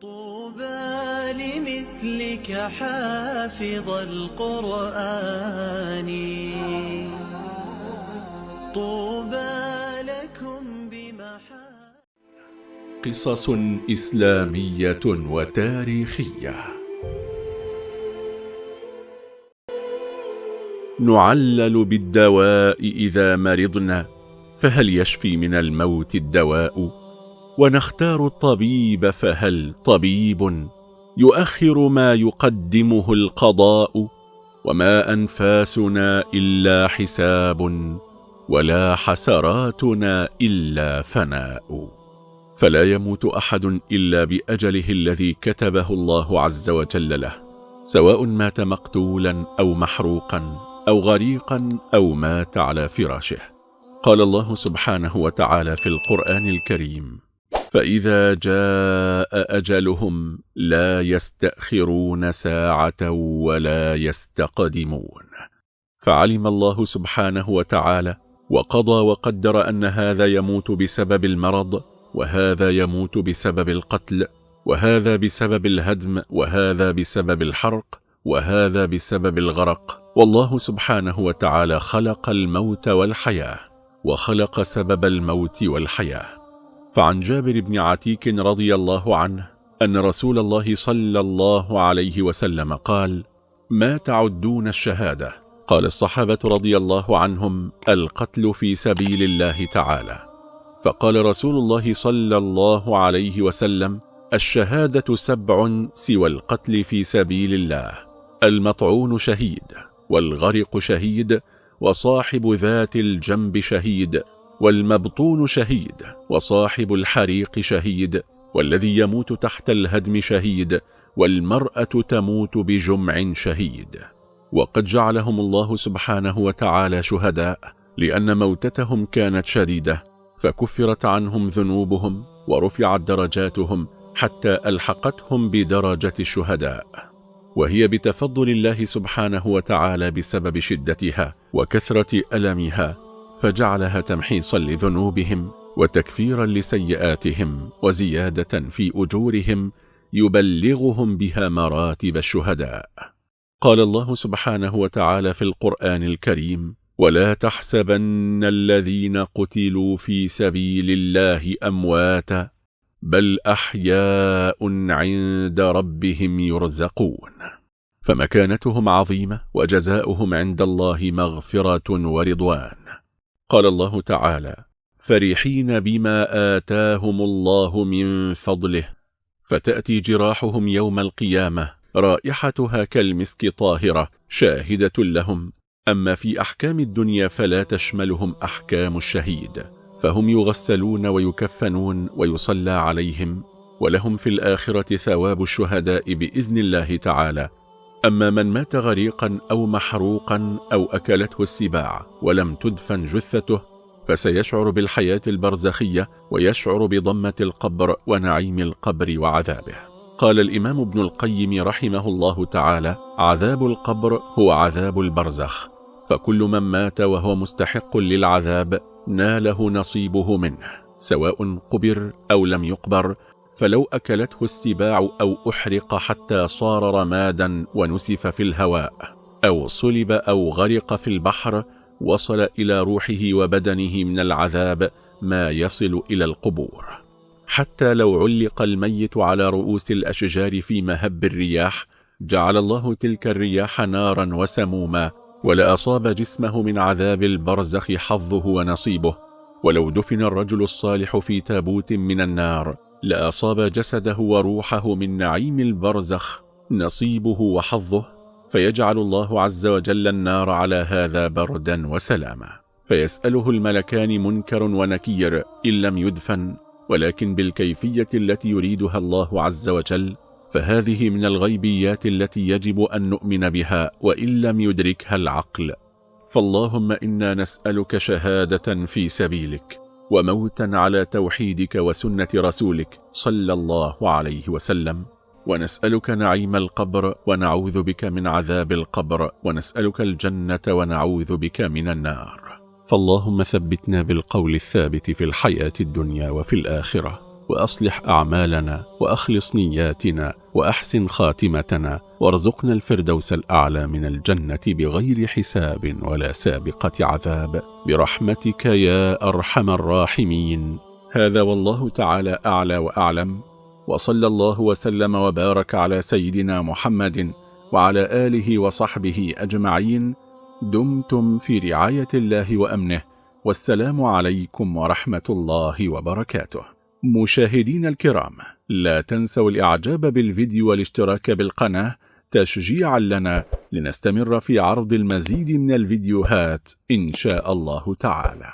طوبى لمثلك حافظ القرآن. طوبى لكم بمحا قصص إسلامية وتاريخية. نعلل بالدواء إذا مرضنا فهل يشفي من الموت الدواء؟ ونختار الطبيب فهل طبيب يؤخر ما يقدمه القضاء وما أنفاسنا إلا حساب ولا حسراتنا إلا فناء. فلا يموت أحد إلا بأجله الذي كتبه الله عز وجل له سواء مات مقتولا أو محروقا أو غريقا أو مات على فراشه. قال الله سبحانه وتعالى في القرآن الكريم فإذا جاء أجلهم لا يستأخرون ساعة ولا يستقدمون. فعلم الله سبحانه وتعالى وقضى وقدر أن هذا يموت بسبب المرض وهذا يموت بسبب القتل وهذا بسبب الهدم وهذا بسبب الحرق وهذا بسبب الغرق. والله سبحانه وتعالى خلق الموت والحياة وخلق سبب الموت والحياة. فعن جابر بن عتيك رضي الله عنه أن رسول الله صلى الله عليه وسلم قال ما تعدون الشهادة؟ قال الصحابة رضي الله عنهم القتل في سبيل الله تعالى. فقال رسول الله صلى الله عليه وسلم الشهادة سبع سوى القتل في سبيل الله المطعون شهيد والغرق شهيد وصاحب ذات الجنب شهيد والمبطون شهيد وصاحب الحريق شهيد والذي يموت تحت الهدم شهيد والمرأة تموت بجمع شهيد. وقد جعلهم الله سبحانه وتعالى شهداء لأن موتتهم كانت شديدة فكفرت عنهم ذنوبهم ورفعت درجاتهم حتى ألحقتهم بدرجة الشهداء. وهي بتفضل الله سبحانه وتعالى بسبب شدتها وكثرة ألمها فجعلها تمحيصا لذنوبهم وتكفيرا لسيئاتهم وزيادة في أجورهم يبلغهم بها مراتب الشهداء. قال الله سبحانه وتعالى في القرآن الكريم ولا تحسبن الذين قتلوا في سبيل الله أمواتا بل أحياء عند ربهم يرزقون. فمكانتهم عظيمة وجزاؤهم عند الله مغفرة ورضوان. قال الله تعالى فرحين بما آتاهم الله من فضله فتأتي جراحهم يوم القيامة رائحتها كالمسك طاهرة شاهدة لهم. أما في أحكام الدنيا فلا تشملهم أحكام الشهيد فهم يغسلون ويكفنون ويصلى عليهم ولهم في الآخرة ثواب الشهداء بإذن الله تعالى. أما من مات غريقا أو محروقا أو أكلته السباع ولم تدفن جثته فسيشعر بالحياة البرزخية ويشعر بضمة القبر ونعيم القبر وعذابه. قال الإمام ابن القيم رحمه الله تعالى عذاب القبر هو عذاب البرزخ فكل من مات وهو مستحق للعذاب ناله نصيبه منه سواء قبر أو لم يقبر فلو أكلته السباع أو أحرق حتى صار رمادا ونسف في الهواء أو صلب أو غرق في البحر وصل إلى روحه وبدنه من العذاب ما يصل إلى القبور. حتى لو علق الميت على رؤوس الأشجار في مهب الرياح جعل الله تلك الرياح نارا وسموما ولأصاب جسمه من عذاب البرزخ حظه ونصيبه. ولو دفن الرجل الصالح في تابوت من النار لأصاب جسده وروحه من نعيم البرزخ نصيبه وحظه فيجعل الله عز وجل النار على هذا بردا وسلاما. فيسأله الملكان منكر ونكير إن لم يدفن ولكن بالكيفية التي يريدها الله عز وجل فهذه من الغيبيات التي يجب أن نؤمن بها وإن لم يدركها العقل. فاللهم إنا نسألك شهادة في سبيلك. وموتا على توحيدك وسنة رسولك صلى الله عليه وسلم. ونسألك نعيم القبر ونعوذ بك من عذاب القبر. ونسألك الجنة ونعوذ بك من النار. فاللهم ثبتنا بالقول الثابت في الحياة الدنيا وفي الآخرة. وأصلح أعمالنا وأخلص نياتنا وأحسن خاتمتنا وارزقنا الفردوس الأعلى من الجنة بغير حساب ولا سابقة عذاب. برحمتك يا أرحم الراحمين. هذا والله تعالى أعلى وأعلم. وصلى الله وسلم وبارك على سيدنا محمد وعلى آله وصحبه أجمعين. دمتم في رعاية الله وأمنه. والسلام عليكم ورحمة الله وبركاته. مشاهدين الكرام لا تنسوا الإعجاب بالفيديو والاشتراك بالقناة تشجيعا لنا لنستمر في عرض المزيد من الفيديوهات إن شاء الله تعالى.